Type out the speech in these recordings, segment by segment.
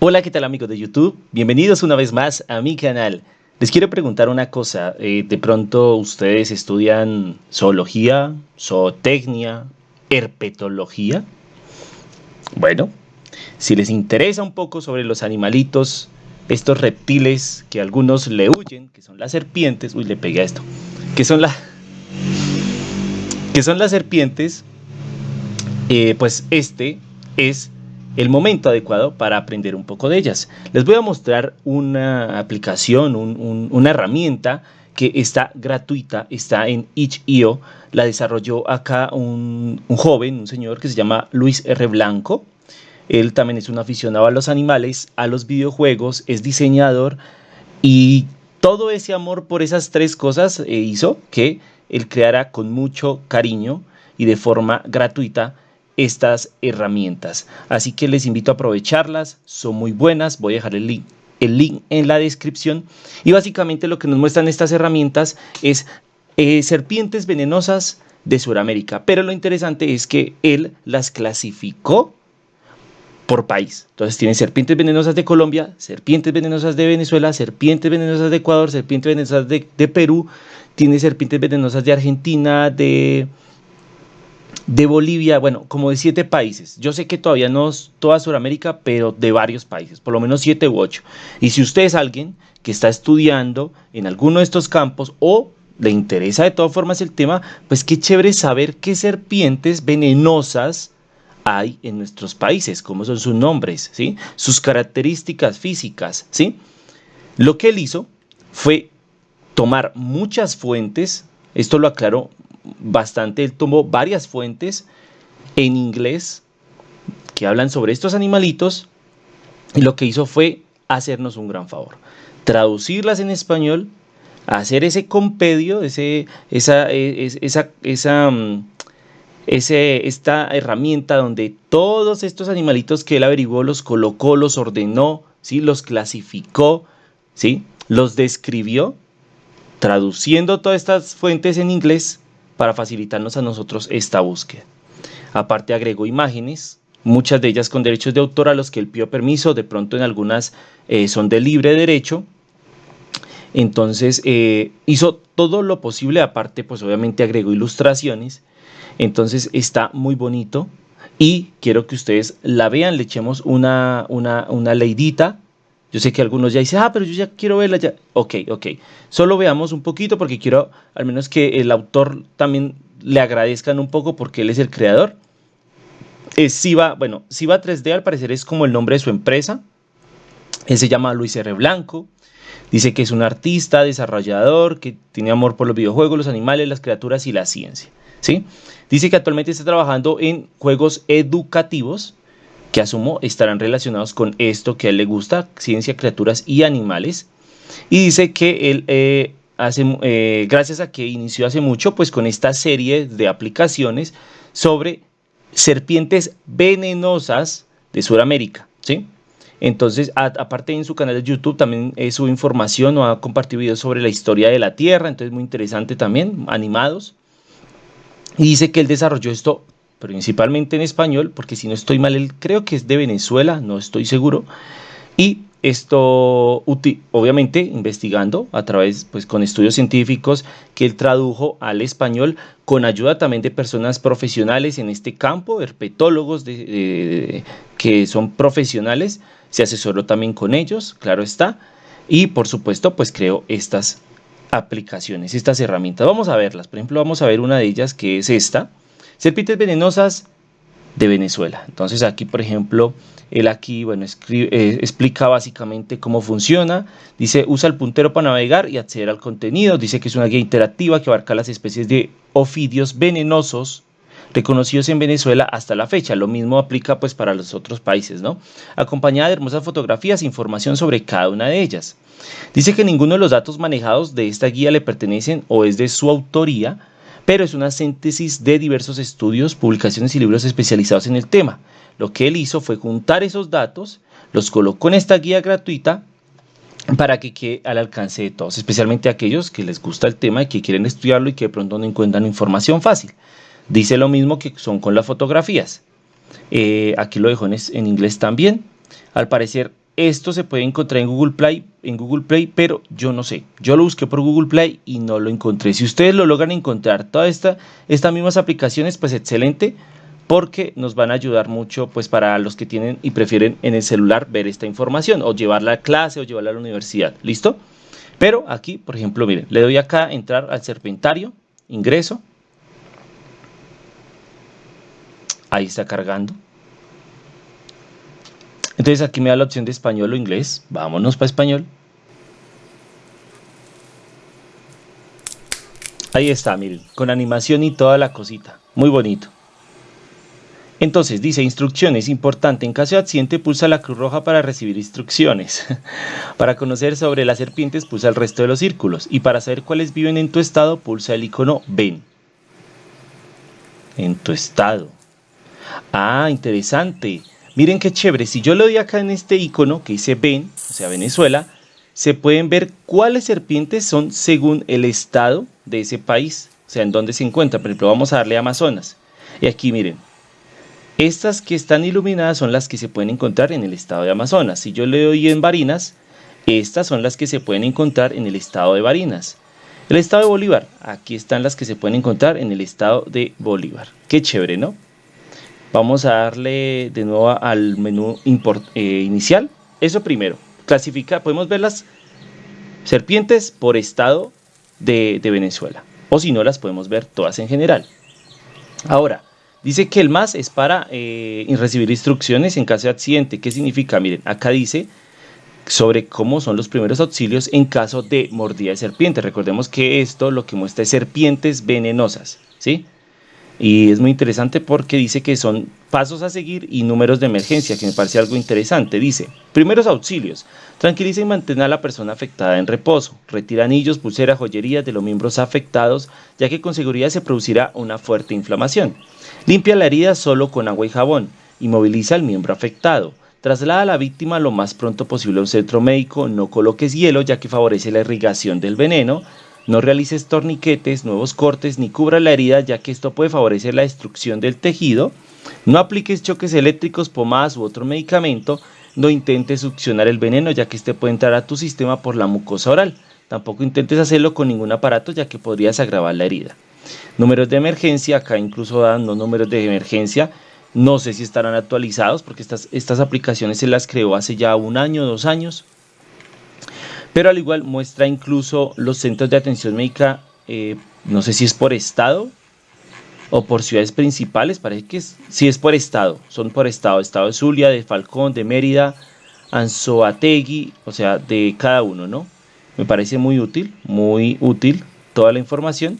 Hola, ¿qué tal amigos de YouTube? Bienvenidos una vez más a mi canal. Les quiero preguntar una cosa, eh, de pronto ustedes estudian zoología, zootecnia, herpetología. Bueno, si les interesa un poco sobre los animalitos, estos reptiles que algunos le huyen, que son las serpientes, uy, le pegué a esto, que son, son las serpientes, eh, pues este es el momento adecuado para aprender un poco de ellas. Les voy a mostrar una aplicación, una herramienta que está gratuita, está en itch.io, la desarrolló acá un, joven, un señor que se llama Luis R. Blanco. Él también es un aficionado a los animales, a los videojuegos, es diseñador y todo ese amor por esas tres cosas eh, hizo que él creara con mucho cariño y de forma gratuita estas herramientas. Así que les invito a aprovecharlas, son muy buenas, voy a dejar el link, el link en la descripción. Y básicamente lo que nos muestran estas herramientas es eh, serpientes venenosas de Sudamérica. Pero lo interesante es que él las clasificó por país. Entonces tiene serpientes venenosas de Colombia, serpientes venenosas de Venezuela, serpientes venenosas de Ecuador, serpientes venenosas de Perú, tiene serpientes venenosas de Argentina, de de Bolivia, bueno, como de siete países. Yo sé que todavía no es toda Sudamérica, pero de varios países, por lo menos siete u ocho. Y si usted es alguien que está estudiando en alguno de estos campos o le interesa de todas formas el tema, pues qué chévere saber qué serpientes venenosas hay en nuestros países, cómo son sus nombres, ¿sí? sus características físicas. ¿sí? Lo que él hizo fue tomar muchas fuentes, esto lo aclaró bastante, él tomó varias fuentes en inglés que hablan sobre estos animalitos y lo que hizo fue hacernos un gran favor, traducirlas en español, hacer ese compendio, ese, esa, esa, esa, mm, ese, esta herramienta donde todos estos animalitos que él averiguó los colocó, los ordenó, ¿sí? los clasificó, ¿sí? los describió, traduciendo todas estas fuentes en inglés para facilitarnos a nosotros esta búsqueda. Aparte agregó imágenes, muchas de ellas con derechos de autor a los que él pidió permiso, de pronto en algunas eh, son de libre derecho. Entonces eh, hizo todo lo posible, aparte pues obviamente agregó ilustraciones. Entonces está muy bonito y quiero que ustedes la vean, le echemos una, una, una leidita yo sé que algunos ya dicen, ah, pero yo ya quiero verla ya. Ok, ok. Solo veamos un poquito porque quiero al menos que el autor también le agradezcan un poco porque él es el creador. Es Siva, bueno, Siva 3D al parecer es como el nombre de su empresa. Él se llama Luis R. Blanco. Dice que es un artista, desarrollador, que tiene amor por los videojuegos, los animales, las criaturas y la ciencia. ¿sí? Dice que actualmente está trabajando en juegos educativos que asumo estarán relacionados con esto que a él le gusta, ciencia, criaturas y animales. Y dice que él eh, hace, eh, gracias a que inició hace mucho, pues con esta serie de aplicaciones sobre serpientes venenosas de Sudamérica, ¿sí? Entonces, aparte en su canal de YouTube también eh, sube información o ha compartido videos sobre la historia de la Tierra, entonces muy interesante también, animados. Y dice que él desarrolló esto principalmente en español, porque si no estoy mal, él creo que es de Venezuela, no estoy seguro. Y esto, obviamente, investigando a través, pues con estudios científicos que él tradujo al español, con ayuda también de personas profesionales en este campo, herpetólogos que son profesionales, se asesoró también con ellos, claro está, y por supuesto, pues creo estas aplicaciones, estas herramientas. Vamos a verlas, por ejemplo, vamos a ver una de ellas que es esta, Serpientes venenosas de Venezuela. Entonces aquí, por ejemplo, él aquí, bueno, eh, explica básicamente cómo funciona. Dice, usa el puntero para navegar y acceder al contenido. Dice que es una guía interactiva que abarca las especies de ofidios venenosos reconocidos en Venezuela hasta la fecha. Lo mismo aplica pues para los otros países, ¿no? Acompañada de hermosas fotografías e información sobre cada una de ellas. Dice que ninguno de los datos manejados de esta guía le pertenecen o es de su autoría, pero es una síntesis de diversos estudios, publicaciones y libros especializados en el tema. Lo que él hizo fue juntar esos datos, los colocó en esta guía gratuita para que quede al alcance de todos, especialmente aquellos que les gusta el tema y que quieren estudiarlo y que de pronto no encuentran información fácil. Dice lo mismo que son con las fotografías. Eh, aquí lo dejo en, en inglés también. Al parecer esto se puede encontrar en Google Play, en Google Play, pero yo no sé. Yo lo busqué por Google Play y no lo encontré. Si ustedes lo logran encontrar, todas esta, estas mismas aplicaciones, pues excelente, porque nos van a ayudar mucho, pues para los que tienen y prefieren en el celular ver esta información o llevarla a clase o llevarla a la universidad. ¿Listo? Pero aquí, por ejemplo, miren, le doy acá entrar al serpentario, ingreso. Ahí está cargando. Entonces aquí me da la opción de español o inglés. Vámonos para español. Ahí está, miren, con animación y toda la cosita. Muy bonito. Entonces dice instrucciones, importante, en caso de accidente pulsa la cruz roja para recibir instrucciones. para conocer sobre las serpientes pulsa el resto de los círculos y para saber cuáles viven en tu estado pulsa el icono ven. En tu estado. Ah, interesante. Miren qué chévere, si yo le doy acá en este icono que dice ven, o sea Venezuela, se pueden ver cuáles serpientes son según el estado de ese país, o sea, en dónde se encuentra. Por ejemplo, vamos a darle Amazonas. Y aquí miren, estas que están iluminadas son las que se pueden encontrar en el estado de Amazonas. Si yo le doy en Barinas, estas son las que se pueden encontrar en el estado de Barinas. El estado de Bolívar, aquí están las que se pueden encontrar en el estado de Bolívar. Qué chévere, ¿no? Vamos a darle de nuevo al menú eh, inicial. Eso primero. Clasifica, podemos ver las serpientes por estado de, Venezuela. O si no, las podemos ver todas en general. Ahora, dice que el más es para eh, recibir instrucciones en caso de accidente. ¿Qué significa? Miren, acá dice sobre cómo son los primeros auxilios en caso de mordida de serpiente. Recordemos que esto lo que muestra es serpientes venenosas, ¿sí? Y es muy interesante porque dice que son pasos a seguir y números de emergencia, que me parece algo interesante. Dice, primeros auxilios, tranquiliza y mantén a la persona afectada en reposo. Retira anillos, pulseras, joyerías de los miembros afectados, ya que con seguridad se producirá una fuerte inflamación. Limpia la herida solo con agua y jabón. Inmoviliza al miembro afectado. Traslada a la víctima lo más pronto posible a un centro médico. No coloques hielo, ya que favorece la irrigación del veneno. No realices torniquetes, nuevos cortes ni cubra la herida ya que esto puede favorecer la destrucción del tejido. No apliques choques eléctricos, pomadas u otro medicamento. No intentes succionar el veneno ya que este puede entrar a tu sistema por la mucosa oral. Tampoco intentes hacerlo con ningún aparato ya que podrías agravar la herida. Números de emergencia, acá incluso dan los números de emergencia. No sé si estarán actualizados porque estas, estas aplicaciones se las creó hace ya un año, dos años pero al igual muestra incluso los centros de atención médica, eh, no sé si es por estado o por ciudades principales, parece que es, sí es por estado, son por estado, estado de Zulia, de Falcón, de Mérida, Anzoategui, o sea, de cada uno, ¿no? Me parece muy útil, muy útil toda la información.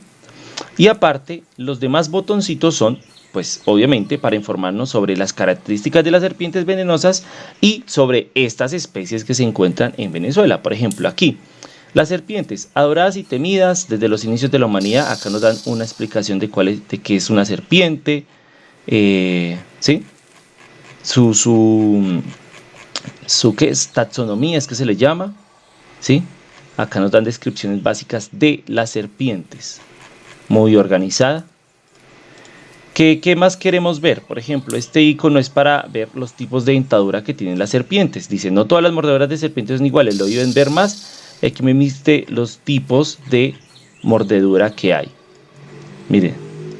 Y aparte, los demás botoncitos son pues obviamente para informarnos sobre las características de las serpientes venenosas y sobre estas especies que se encuentran en Venezuela. Por ejemplo, aquí, las serpientes adoradas y temidas desde los inicios de la humanidad, acá nos dan una explicación de, cuál es, de qué es una serpiente, eh, ¿sí? Su, su, su ¿qué es? taxonomía es que se le llama, ¿sí? Acá nos dan descripciones básicas de las serpientes, muy organizada, ¿Qué, más queremos ver? Por ejemplo, este icono es para ver los tipos de dentadura que tienen las serpientes. Dice, no todas las mordeduras de serpientes son iguales, lo deben ver más. Aquí me viste los tipos de mordedura que hay. Miren,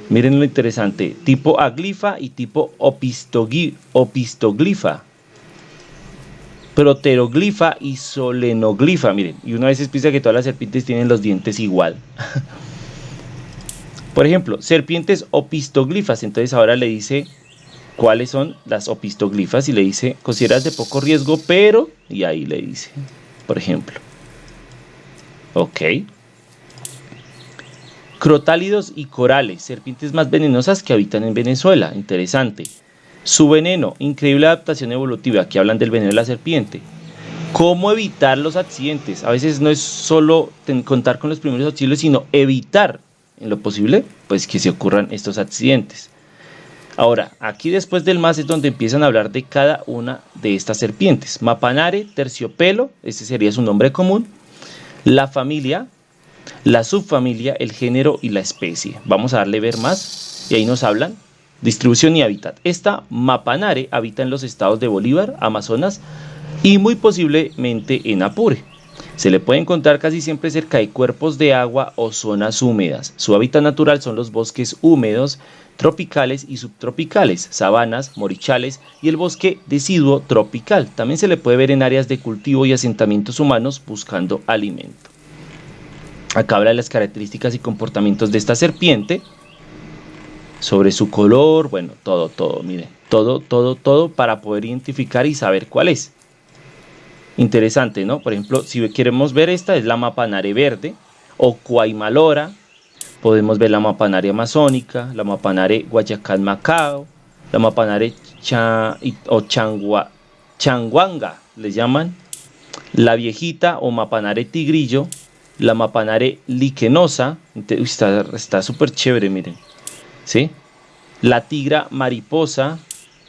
miren lo interesante. Tipo aglifa y tipo opistoglifa. Proteroglifa y solenoglifa. Miren, y una vez piensa que todas las serpientes tienen los dientes igual. Por ejemplo, serpientes opistoglifas. Entonces ahora le dice cuáles son las opistoglifas y le dice, consideras de poco riesgo, pero... Y ahí le dice, por ejemplo. Ok. Crotálidos y corales, serpientes más venenosas que habitan en Venezuela. Interesante. Su veneno, increíble adaptación evolutiva. Aquí hablan del veneno de la serpiente. ¿Cómo evitar los accidentes? A veces no es solo contar con los primeros auxilios, sino evitar en lo posible, pues que se ocurran estos accidentes. Ahora, aquí después del más es donde empiezan a hablar de cada una de estas serpientes. Mapanare, terciopelo, ese sería su nombre común. La familia, la subfamilia, el género y la especie. Vamos a darle ver más y ahí nos hablan Distribución y hábitat. Esta mapanare habita en los estados de Bolívar, Amazonas y muy posiblemente en Apure. Se le puede encontrar casi siempre cerca de cuerpos de agua o zonas húmedas. Su hábitat natural son los bosques húmedos, tropicales y subtropicales, sabanas, morichales y el bosque deciduo tropical. También se le puede ver en áreas de cultivo y asentamientos humanos buscando alimento. Acá habla de las características y comportamientos de esta serpiente, sobre su color, bueno, todo, todo, mire, todo, todo, todo para poder identificar y saber cuál es. Interesante, ¿no? Por ejemplo, si queremos ver esta, es la mapanare verde o Cuaymalora. Podemos ver la mapanare amazónica, la mapanare Guayacán Macao, la mapanare o changua, changuanga, le llaman, la viejita o mapanare tigrillo, la mapanare liquenosa, está súper chévere, miren, ¿sí? La tigra mariposa,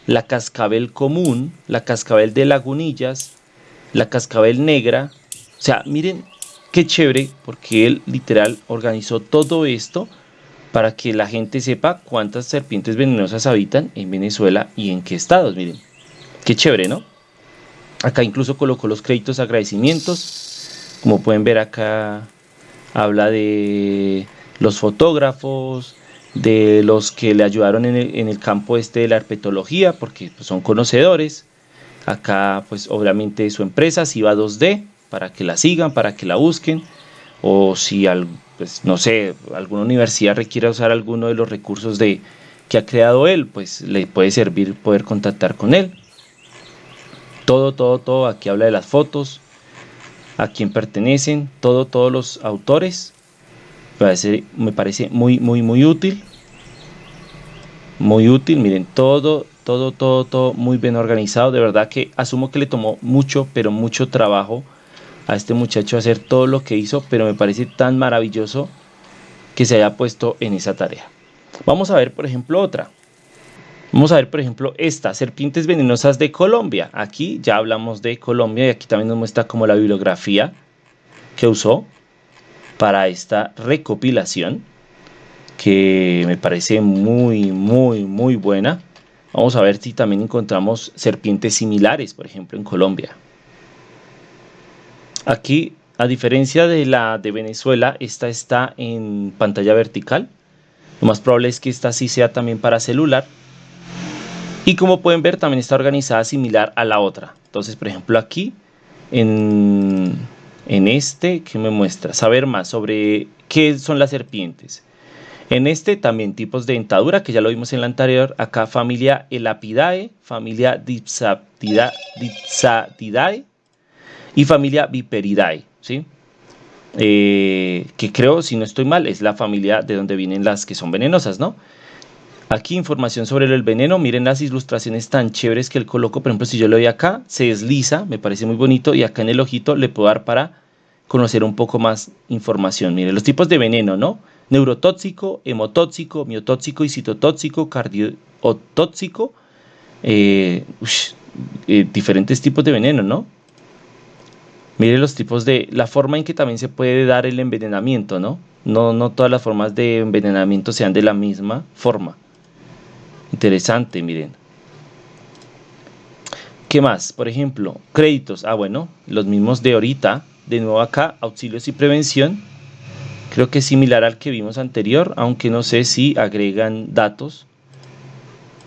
la cascabel común, la cascabel de lagunillas, la cascabel negra. O sea, miren qué chévere, porque él literal organizó todo esto para que la gente sepa cuántas serpientes venenosas habitan en Venezuela y en qué estados. Miren, qué chévere, ¿no? Acá incluso colocó los créditos agradecimientos. Como pueden ver acá habla de los fotógrafos, de los que le ayudaron en el, en el campo este de la herpetología, porque pues, son conocedores. Acá, pues obviamente su empresa, si va 2D, para que la sigan, para que la busquen. O si, pues, no sé, alguna universidad requiere usar alguno de los recursos de, que ha creado él, pues le puede servir poder contactar con él. Todo, todo, todo. Aquí habla de las fotos, a quién pertenecen, todo, todos los autores. Me parece, me parece muy, muy, muy útil. Muy útil. Miren, todo, todo, todo, todo muy bien organizado. De verdad que asumo que le tomó mucho, pero mucho trabajo a este muchacho hacer todo lo que hizo, pero me parece tan maravilloso que se haya puesto en esa tarea. Vamos a ver, por ejemplo, otra. Vamos a ver, por ejemplo, esta, serpientes venenosas de Colombia. Aquí ya hablamos de Colombia y aquí también nos muestra como la bibliografía que usó para esta recopilación, que me parece muy, muy, muy buena. Vamos a ver si también encontramos serpientes similares, por ejemplo, en Colombia. Aquí, a diferencia de la de Venezuela, esta está en pantalla vertical. Lo más probable es que esta sí sea también para celular. Y como pueden ver, también está organizada similar a la otra. Entonces, por ejemplo, aquí, en, en este, que me muestra? Saber más sobre qué son las serpientes. En este también tipos de dentadura, que ya lo vimos en la anterior, acá familia Elapidae, familia Dipsatidae y familia Viperidae, ¿sí? Eh, que creo, si no estoy mal, es la familia de donde vienen las que son venenosas, ¿no? Aquí información sobre el veneno, miren las ilustraciones tan chéveres que él colocó, por ejemplo, si yo lo doy acá, se desliza, me parece muy bonito, y acá en el ojito le puedo dar para conocer un poco más información. Miren, los tipos de veneno, ¿no? Neurotóxico, hemotóxico, miotóxico y citotóxico, cardiotóxico, eh, eh, diferentes tipos de veneno, ¿no? Mire los tipos de, la forma en que también se puede dar el envenenamiento, ¿no? No, no todas las formas de envenenamiento sean de la misma forma. Interesante, miren. ¿Qué más? Por ejemplo, créditos. Ah, bueno, los mismos de ahorita. De nuevo acá, auxilios y prevención. Creo que es similar al que vimos anterior, aunque no sé si agregan datos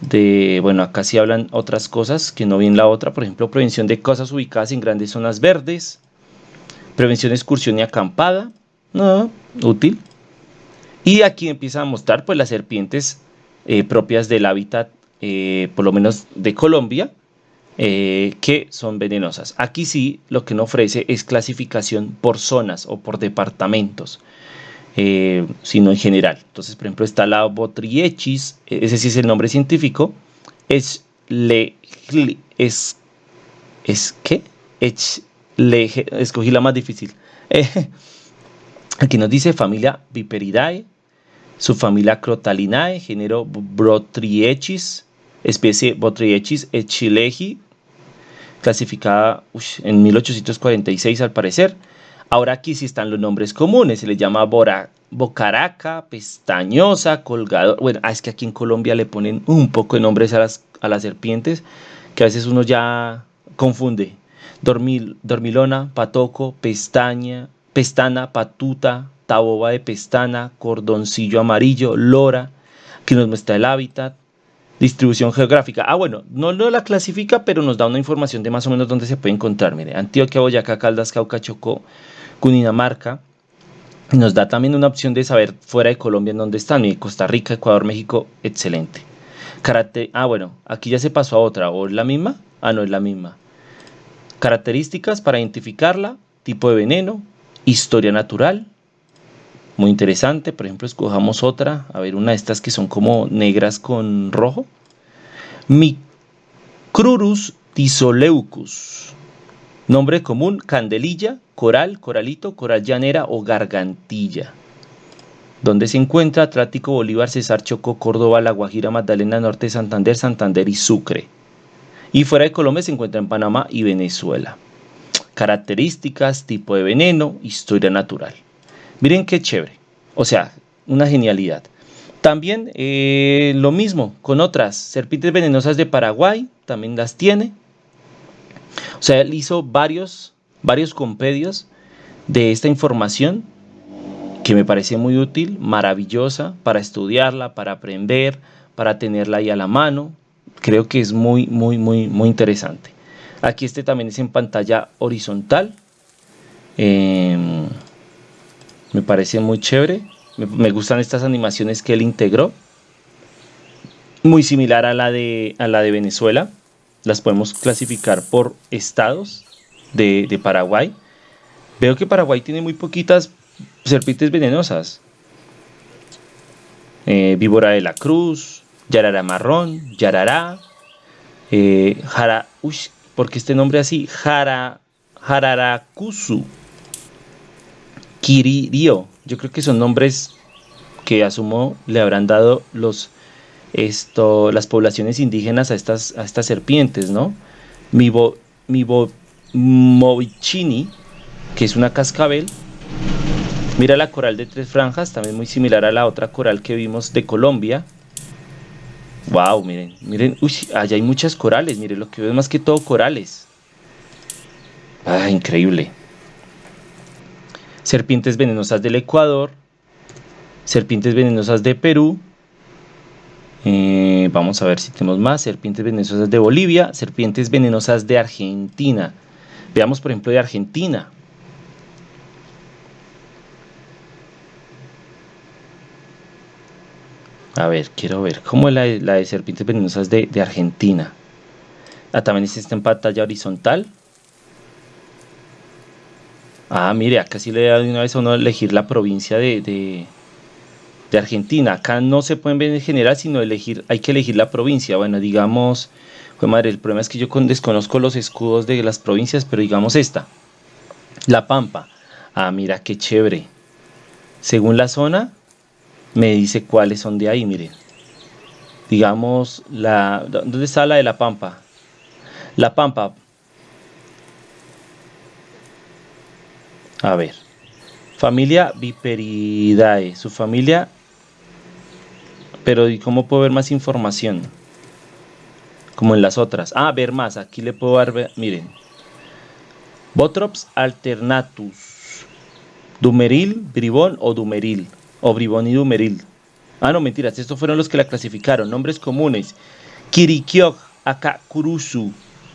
de, bueno, acá sí hablan otras cosas que no vi en la otra, por ejemplo, prevención de cosas ubicadas en grandes zonas verdes, prevención de excursión y acampada, no, útil. Y aquí empieza a mostrar pues las serpientes eh, propias del hábitat, eh, por lo menos de Colombia, eh, que son venenosas. Aquí sí lo que no ofrece es clasificación por zonas o por departamentos. Eh, sino en general. Entonces, por ejemplo, está la Botriechis, ese sí es el nombre científico, es le es es le, escogí la más difícil. aquí nos dice familia Viperidae, subfamilia Crotalinae, género Botriechis, especie Botriechis echileji, clasificada en 1846 al parecer Ahora aquí sí están los nombres comunes, se le llama bocaraca, pestañosa, colgador. Bueno, ah, es que aquí en Colombia le ponen un poco de nombres a las, a las serpientes que a veces uno ya confunde. Dormil, dormilona, patoco, pestaña, pestana, patuta, taboba de pestana, cordoncillo amarillo, lora, que nos muestra el hábitat, distribución geográfica. Ah, bueno, no, no la clasifica, pero nos da una información de más o menos dónde se puede encontrar. Mire, Antioquia, Boyacá, Caldas, Cauca, Chocó, Cundinamarca. Nos da también una opción de saber fuera de Colombia en dónde están. Mire, Costa Rica, Ecuador, México, excelente. Karate, ah, bueno, aquí ya se pasó a otra. ¿O es la misma? Ah, no, es la misma. Características para identificarla, tipo de veneno, historia natural, muy interesante. Por ejemplo, escojamos otra, a ver, una de estas que son como negras con rojo. Micrurus tisoleucus. Nombre común, candelilla, coral, coralito, coral llanera o gargantilla. Donde se encuentra Atlático, Bolívar, Cesar, Chocó, Córdoba, La Guajira, Magdalena, Norte, Santander, Santander y Sucre. Y fuera de Colombia se encuentra en Panamá y Venezuela. Características, tipo de veneno, historia natural. Miren qué chévere. O sea, una genialidad. También eh, lo mismo con otras serpientes venenosas de Paraguay, también las tiene. O sea, él hizo varios, varios compedios de esta información que me parece muy útil, maravillosa para estudiarla, para aprender, para tenerla ahí a la mano. Creo que es muy, muy, muy, muy interesante. Aquí este también es en pantalla horizontal. Em, me parece muy chévere. Me, gustan estas animaciones que él integró. Muy similar a la, de, a la de Venezuela. Las podemos clasificar por estados de, Paraguay. Veo que Paraguay tiene muy poquitas serpientes venenosas. Eh, víbora de la cruz, yarara marrón, yarará, eh, jara, uy, porque este nombre así, jara, jararacusu, Kiririo. Yo creo que son nombres que asumo le habrán dado los, esto, las poblaciones indígenas a estas, a estas serpientes, ¿no? Mibo, Movichini, que es una cascabel. Mira la coral de tres franjas, también muy similar a la otra coral que vimos de Colombia. Wow, miren, miren, uy, allá hay muchas corales, miren, lo que veo es más que todo corales. Ah, increíble serpientes venenosas del Ecuador, serpientes venenosas de Perú, eh, vamos a ver si tenemos más, serpientes venenosas de Bolivia, serpientes venenosas de Argentina. Veamos por ejemplo de Argentina. A ver, quiero ver, ¿cómo es la, de serpientes venenosas de, Argentina? Ah, también está en pantalla horizontal. Ah, mire, acá sí le da de una vez a uno elegir la provincia de, Argentina. Acá no se pueden ver en general, sino elegir, hay que elegir la provincia. Bueno, digamos, madre, el problema es que yo desconozco los escudos de las provincias, pero digamos esta. La Pampa. Ah, mira, qué chévere. Según la zona, me dice cuáles son de ahí, miren. Digamos, la, ¿dónde está la de La Pampa? La Pampa, A ver. Familia Viperidae. Su familia... Pero ¿y cómo puedo ver más información? Como en las otras. Ah, ver más. Aquí le puedo dar... Miren. Botrops alternatus. Dumeril, bribón o dumeril. O bribón y dumeril. Ah, no, mentiras. Estos fueron los que la clasificaron. Nombres comunes. Kirikiok, Akakurusu,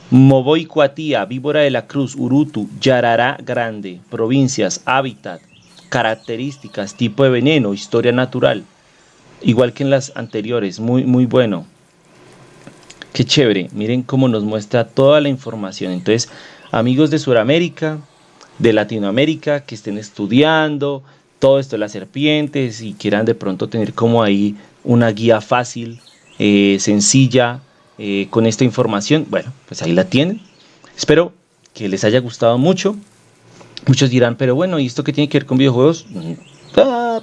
Moboicuatía, Víbora de la Cruz, Urutu, Yarará Grande, provincias, hábitat, características, tipo de veneno, historia natural. Igual que en las anteriores, muy, muy bueno. Qué chévere, miren cómo nos muestra toda la información. Entonces, amigos de Sudamérica, de Latinoamérica, que estén estudiando todo esto de las serpientes y quieran de pronto tener como ahí una guía fácil, eh, sencilla, eh, con esta información. Bueno, pues ahí la tienen. Espero que les haya gustado mucho. Muchos dirán, pero bueno, ¿y esto qué tiene que ver con videojuegos? Mm, ah,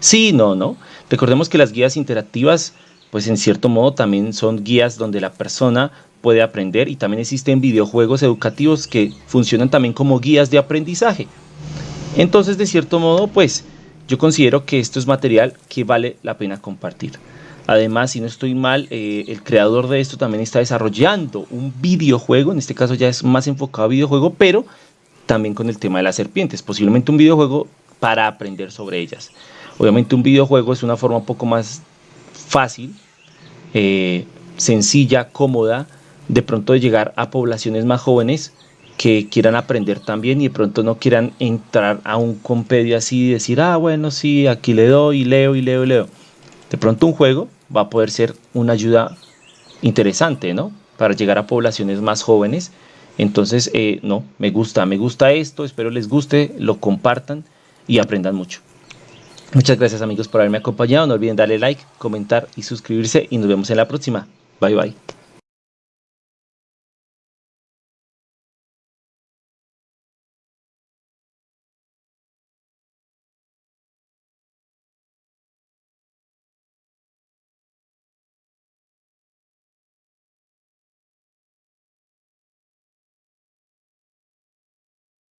sí, no, no. Recordemos que las guías interactivas, pues en cierto modo también son guías donde la persona puede aprender y también existen videojuegos educativos que funcionan también como guías de aprendizaje. Entonces, de cierto modo, pues yo considero que esto es material que vale la pena compartir. Además, si no estoy mal, eh, el creador de esto también está desarrollando un videojuego, en este caso ya es más enfocado a videojuego, pero también con el tema de las serpientes, posiblemente un videojuego para aprender sobre ellas. Obviamente un videojuego es una forma un poco más fácil, eh, sencilla, cómoda, de pronto de llegar a poblaciones más jóvenes que quieran aprender también y de pronto no quieran entrar a un compedio así y decir, ah, bueno, sí, aquí le doy, leo y leo y leo. De pronto un juego va a poder ser una ayuda interesante, ¿no? Para llegar a poblaciones más jóvenes. Entonces, eh, no, me gusta, me gusta esto, espero les guste, lo compartan y aprendan mucho. Muchas gracias amigos por haberme acompañado, no olviden darle like, comentar y suscribirse y nos vemos en la próxima. Bye bye.